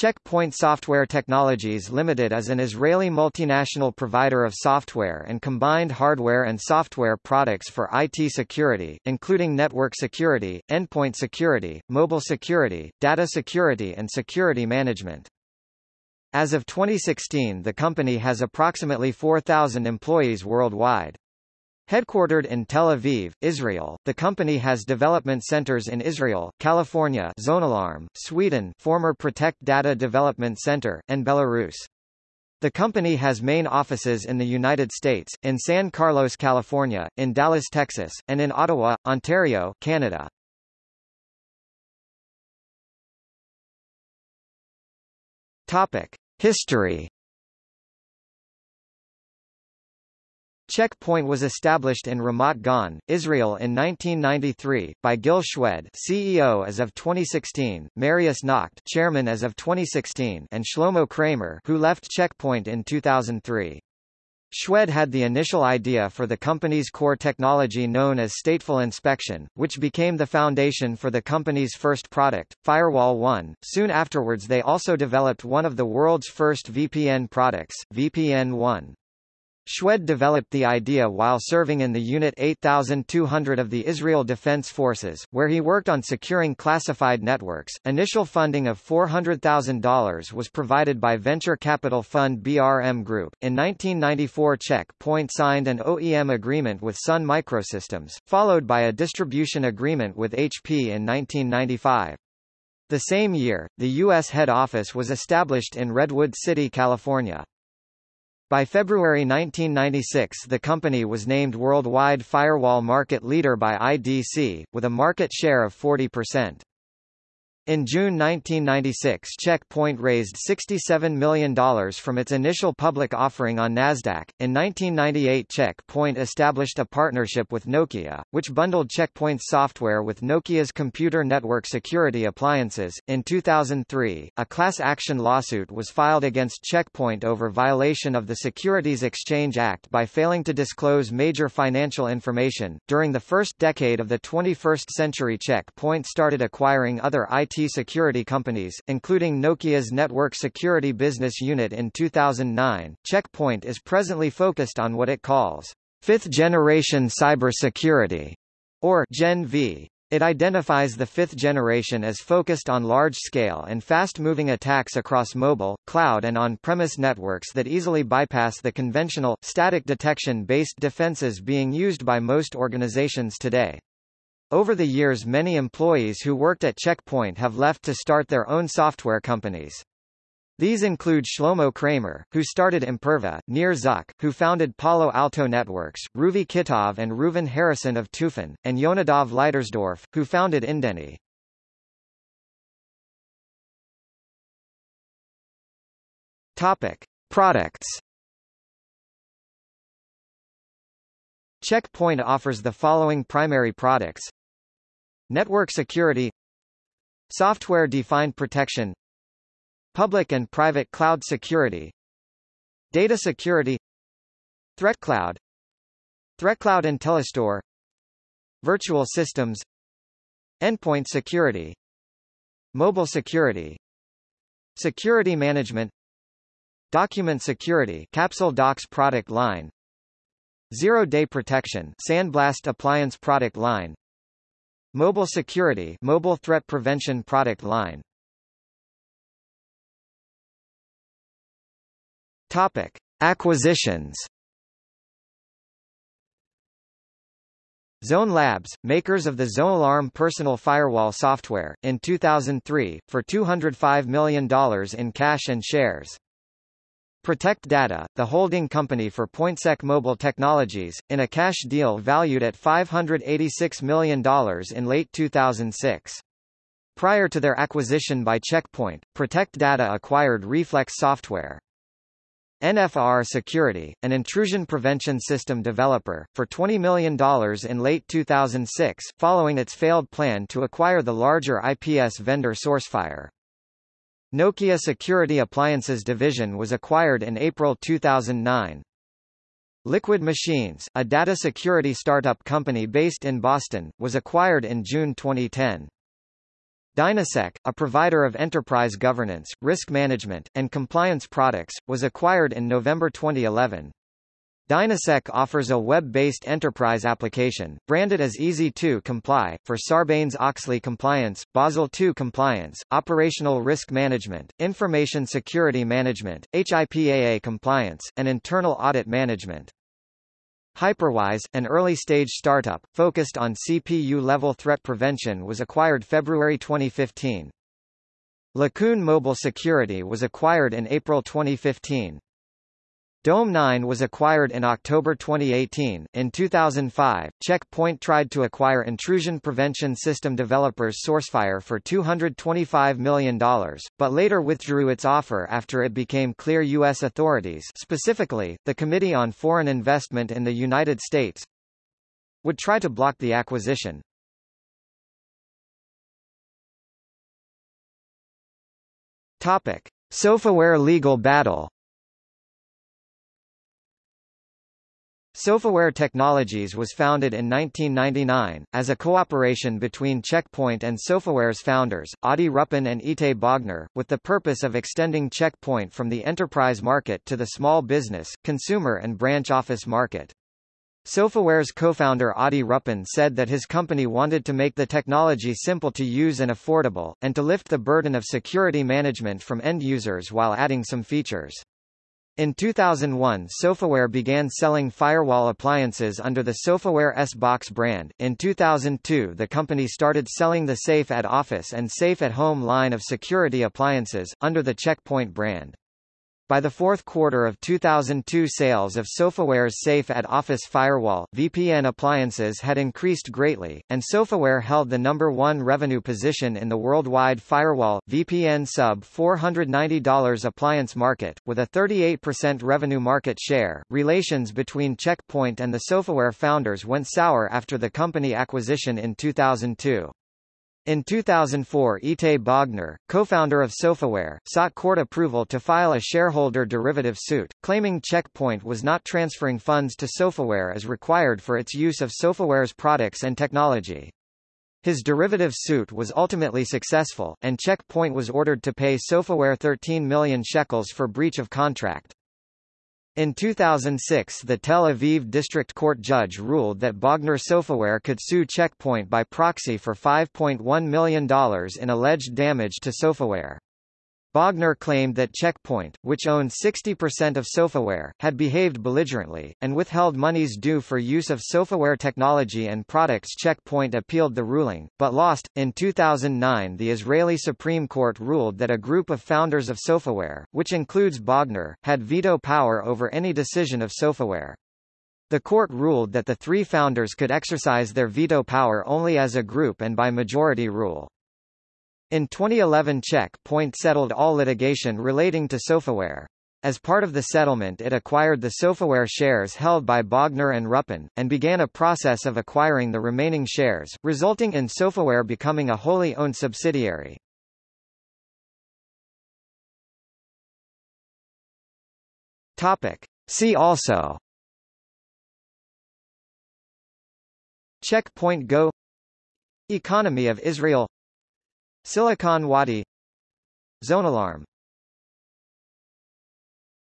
Check Point Software Technologies Limited is an Israeli multinational provider of software and combined hardware and software products for IT security, including network security, endpoint security, mobile security, data security and security management. As of 2016 the company has approximately 4,000 employees worldwide. Headquartered in Tel Aviv, Israel, the company has development centers in Israel, California Zonealarm, Sweden former Protect Data Development Center, and Belarus. The company has main offices in the United States, in San Carlos, California, in Dallas, Texas, and in Ottawa, Ontario, Canada. Topic: History Check Point was established in Ramat Gan, Israel in 1993, by Gil Shwed CEO as of 2016, Marius Nacht Chairman as of 2016 and Shlomo Kramer who left Checkpoint in 2003. Shwed had the initial idea for the company's core technology known as stateful inspection, which became the foundation for the company's first product, Firewall 1. Soon afterwards they also developed one of the world's first VPN products, VPN 1. Shwed developed the idea while serving in the Unit 8200 of the Israel Defense Forces, where he worked on securing classified networks. Initial funding of $400,000 was provided by venture capital fund BRM Group. In 1994, Check Point signed an OEM agreement with Sun Microsystems, followed by a distribution agreement with HP in 1995. The same year, the U.S. head office was established in Redwood City, California. By February 1996 the company was named worldwide firewall market leader by IDC, with a market share of 40%. In June 1996 Check Point raised $67 million from its initial public offering on Nasdaq. In 1998 Check Point established a partnership with Nokia, which bundled Check Point's software with Nokia's computer network security appliances. In 2003, a class action lawsuit was filed against Check Point over violation of the Securities Exchange Act by failing to disclose major financial information. During the first decade of the 21st century Check Point started acquiring other IT security companies, including Nokia's network security business unit in 2009. Checkpoint is presently focused on what it calls fifth-generation cybersecurity, or Gen V. It identifies the fifth generation as focused on large-scale and fast-moving attacks across mobile, cloud and on-premise networks that easily bypass the conventional, static detection-based defenses being used by most organizations today. Over the years many employees who worked at Checkpoint have left to start their own software companies. These include Shlomo Kramer, who started Imperva, Nir Zuck, who founded Palo Alto Networks, Ruvi Kitov and Reuven Harrison of Tufin, and Yonadav Leitersdorf, who founded Indeni. Topic. Products Checkpoint offers the following primary products Network security. Software-defined protection. Public and private cloud security. Data security. Threat cloud. ThreatCloud ThreatCloud IntelliStore. Virtual systems. Endpoint security. Mobile security. Security management. Document security Capsule Docs product line. Zero-day protection Sandblast appliance product line Mobile security mobile threat prevention product line Topic. Acquisitions Zone Labs, makers of the Zone Alarm personal firewall software, in 2003, for $205 million in cash and shares. Protect Data, the holding company for PointSec Mobile Technologies, in a cash deal valued at $586 million in late 2006. Prior to their acquisition by Checkpoint, Protect Data acquired Reflex Software. NFR Security, an intrusion prevention system developer, for $20 million in late 2006, following its failed plan to acquire the larger IPS vendor Sourcefire. Nokia Security Appliances division was acquired in April 2009. Liquid Machines, a data security startup company based in Boston, was acquired in June 2010. Dynasec, a provider of enterprise governance, risk management, and compliance products, was acquired in November 2011. Dynasec offers a web-based enterprise application, branded as Easy to Comply, for Sarbanes-Oxley compliance, Basel II compliance, operational risk management, information security management, HIPAA compliance, and internal audit management. Hyperwise, an early-stage startup, focused on CPU-level threat prevention was acquired February 2015. Lacoon Mobile Security was acquired in April 2015. Dome9 was acquired in October 2018. In 2005, Checkpoint tried to acquire intrusion prevention system developers Sourcefire for $225 million, but later withdrew its offer after it became clear U.S. authorities specifically, the Committee on Foreign Investment in the United States would try to block the acquisition. Topic. Sofaware legal battle Sofaware Technologies was founded in 1999, as a cooperation between Checkpoint Point and Sofaware's founders, Adi Ruppin and Itay Bogner, with the purpose of extending Checkpoint from the enterprise market to the small business, consumer and branch office market. Sofaware's co-founder Adi Ruppin said that his company wanted to make the technology simple to use and affordable, and to lift the burden of security management from end users while adding some features. In 2001 Sofaware began selling firewall appliances under the Sofaware S-Box brand. In 2002 the company started selling the Safe at Office and Safe at Home line of security appliances, under the Checkpoint brand. By the fourth quarter of 2002 sales of Sofaware's Safe at Office Firewall, VPN appliances had increased greatly, and Sofaware held the number one revenue position in the worldwide firewall, VPN sub-$490 appliance market, with a 38% revenue market share. Relations between Checkpoint Point and the Sofaware founders went sour after the company acquisition in 2002. In 2004 Itay Bogner, co-founder of Sofaware, sought court approval to file a shareholder derivative suit, claiming Checkpoint was not transferring funds to Sofaware as required for its use of Sofaware's products and technology. His derivative suit was ultimately successful, and Checkpoint was ordered to pay Sofaware 13 million shekels for breach of contract. In 2006 the Tel Aviv District Court judge ruled that Bogner Sofaware could sue Checkpoint by proxy for $5.1 million in alleged damage to Sofaware. Bogner claimed that Checkpoint, which owned 60% of Sofaware, had behaved belligerently, and withheld monies due for use of Sofaware technology and products Checkpoint appealed the ruling, but lost. In 2009 the Israeli Supreme Court ruled that a group of founders of Sofaware, which includes Bogner, had veto power over any decision of Sofaware. The court ruled that the three founders could exercise their veto power only as a group and by majority rule. In 2011 Check Point settled all litigation relating to Sofaware. As part of the settlement it acquired the Sofaware shares held by Bogner and Ruppin, and began a process of acquiring the remaining shares, resulting in Sofaware becoming a wholly owned subsidiary. Topic. See also Checkpoint Go Economy of Israel Silicon Wadi. Zonealarm